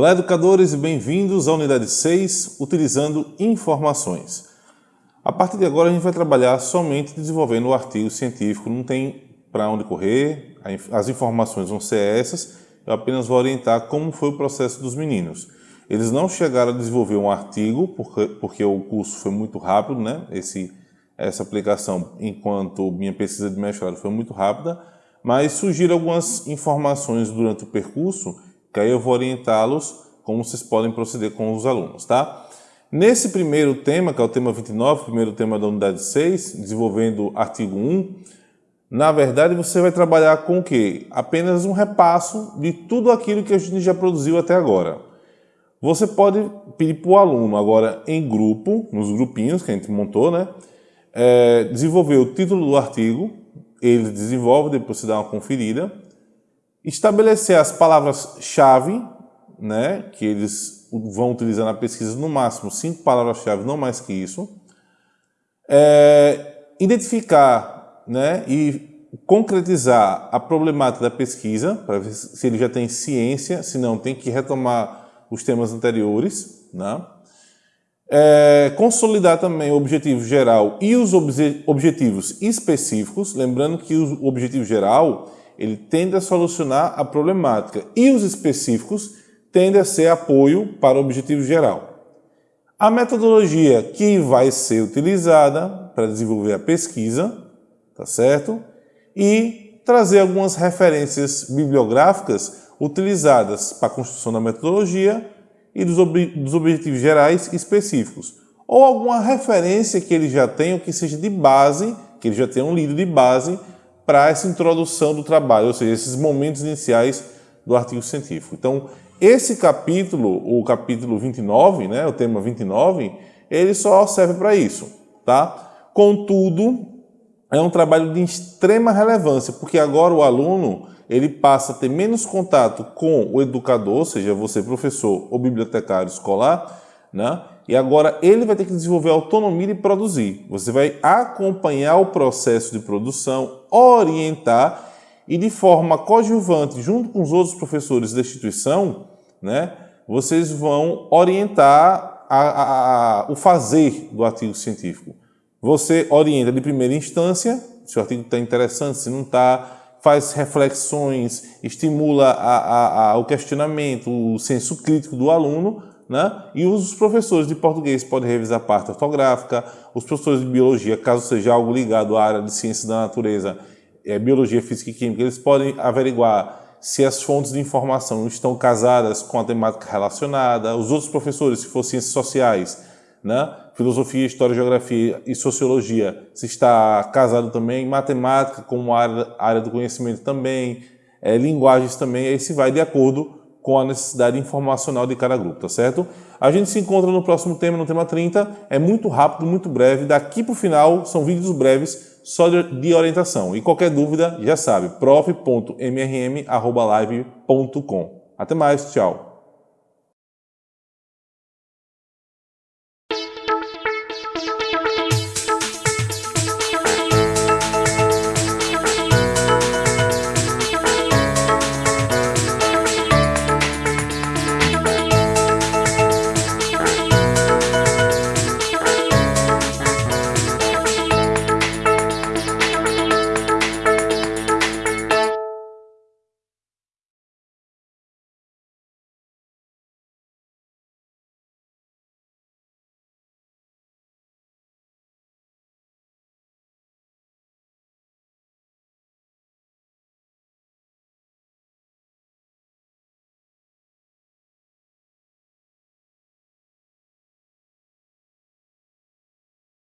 Olá, educadores, e bem-vindos à unidade 6, utilizando informações. A partir de agora, a gente vai trabalhar somente desenvolvendo o artigo científico, não tem para onde correr, as informações vão ser essas, eu apenas vou orientar como foi o processo dos meninos. Eles não chegaram a desenvolver um artigo, porque, porque o curso foi muito rápido, né? Esse, essa aplicação, enquanto minha pesquisa de mestrado foi muito rápida, mas surgiram algumas informações durante o percurso que aí eu vou orientá-los como vocês podem proceder com os alunos, tá? Nesse primeiro tema, que é o tema 29, primeiro tema da unidade 6, desenvolvendo artigo 1, na verdade você vai trabalhar com o quê? Apenas um repasso de tudo aquilo que a gente já produziu até agora. Você pode pedir para o aluno, agora em grupo, nos grupinhos que a gente montou, né? É, desenvolver o título do artigo, ele desenvolve, depois você dá uma conferida, Estabelecer as palavras-chave, né, que eles vão utilizar na pesquisa, no máximo cinco palavras-chave, não mais que isso. É, identificar né, e concretizar a problemática da pesquisa, para ver se ele já tem ciência, se não, tem que retomar os temas anteriores. Né? É, consolidar também o objetivo geral e os obje objetivos específicos, lembrando que o objetivo geral ele tende a solucionar a problemática e os específicos tendem a ser apoio para o objetivo geral. A metodologia que vai ser utilizada para desenvolver a pesquisa, tá certo? E trazer algumas referências bibliográficas utilizadas para a construção da metodologia e dos, ob dos objetivos gerais específicos. Ou alguma referência que ele já tenha, que seja de base, que ele já tenha um lido de base para essa introdução do trabalho, ou seja, esses momentos iniciais do artigo científico. Então, esse capítulo, o capítulo 29, né, o tema 29, ele só serve para isso, tá? Contudo, é um trabalho de extrema relevância, porque agora o aluno ele passa a ter menos contato com o educador, seja você professor ou bibliotecário escolar, né? E agora ele vai ter que desenvolver autonomia de produzir. Você vai acompanhar o processo de produção, orientar e de forma coadjuvante, junto com os outros professores da instituição, né, vocês vão orientar a, a, a, o fazer do artigo científico. Você orienta de primeira instância, se o artigo está interessante, se não está, faz reflexões, estimula o questionamento, o senso crítico do aluno, né? E os professores de português podem revisar a parte ortográfica, os professores de biologia, caso seja algo ligado à área de ciências da natureza, é, biologia, física e química, eles podem averiguar se as fontes de informação estão casadas com a temática relacionada, os outros professores, se for ciências sociais, né? filosofia, história, geografia e sociologia, se está casado também, matemática como área, área do conhecimento também, é, linguagens também, aí se vai de acordo com a necessidade informacional de cada grupo, tá certo? A gente se encontra no próximo tema, no tema 30. É muito rápido, muito breve. Daqui para o final são vídeos breves só de orientação. E qualquer dúvida, já sabe, prof.mrm.live.com. Até mais, tchau!